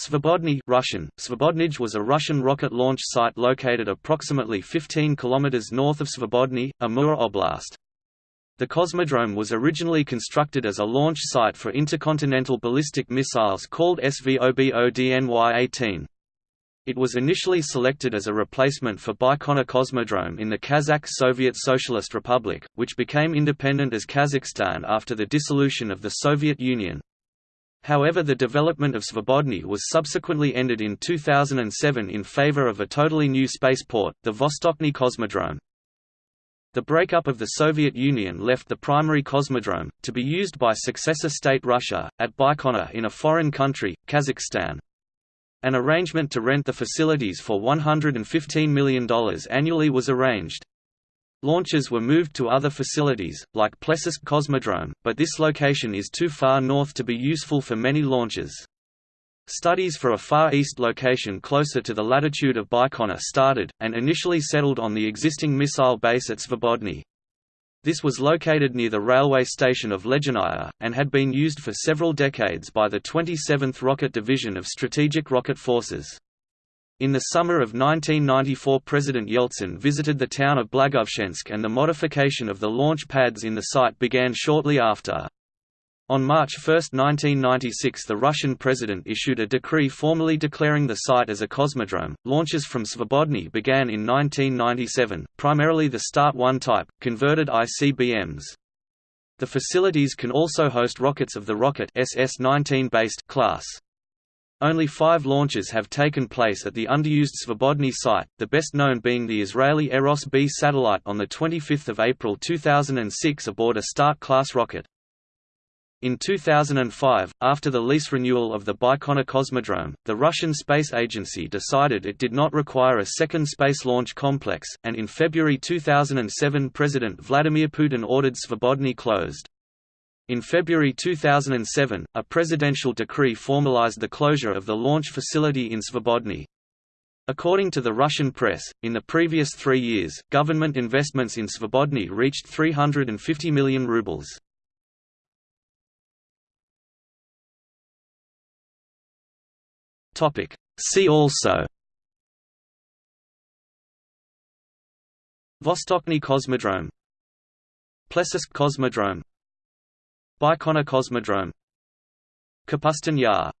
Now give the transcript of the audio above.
Svobodny Russian, Svobodnij was a Russian rocket launch site located approximately 15 km north of Svobodny, Amur Oblast. The Cosmodrome was originally constructed as a launch site for intercontinental ballistic missiles called SVOBODNY-18. It was initially selected as a replacement for Baikonur Cosmodrome in the Kazakh Soviet Socialist Republic, which became independent as Kazakhstan after the dissolution of the Soviet Union. However the development of Svobodny was subsequently ended in 2007 in favor of a totally new spaceport, the Vostochny Cosmodrome. The breakup of the Soviet Union left the primary cosmodrome, to be used by successor state Russia, at Baikonur in a foreign country, Kazakhstan. An arrangement to rent the facilities for $115 million annually was arranged. Launches were moved to other facilities, like Plesetsk Cosmodrome, but this location is too far north to be useful for many launches. Studies for a Far East location closer to the latitude of Baikonur started, and initially settled on the existing missile base at Svobodny. This was located near the railway station of Ledyanaya, and had been used for several decades by the 27th Rocket Division of Strategic Rocket Forces. In the summer of 1994 President Yeltsin visited the town of Blagoveshchensk and the modification of the launch pads in the site began shortly after. On March 1, 1996 the Russian president issued a decree formally declaring the site as a cosmodrome. Launches from Svobodny began in 1997, primarily the Start 1 type, converted ICBMs. The facilities can also host rockets of the Rocket SS-19 based class. Only five launches have taken place at the underused Svobodny site, the best known being the Israeli Eros B satellite on 25 April 2006 aboard a Start-class rocket. In 2005, after the lease renewal of the Baikonur Cosmodrome, the Russian Space Agency decided it did not require a second space launch complex, and in February 2007 President Vladimir Putin ordered Svobodny closed. In February 2007, a presidential decree formalized the closure of the launch facility in Svobodny. According to the Russian press, in the previous three years, government investments in Svobodny reached 350 million rubles. See also Vostochny Cosmodrome Plesetsk Cosmodrome Baikonur Cosmodrome. Kapustin Yar